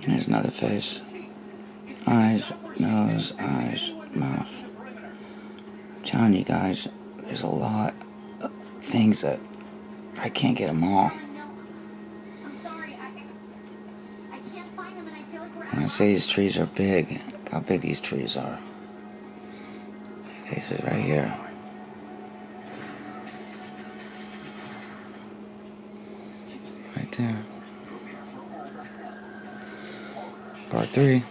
Here's another face. Eyes, nose, eyes, mouth. I'm telling you guys, there's a lot of things that I can't get them all. When I say these trees are big, look how big these trees are. Faces right here. Right there. Part three.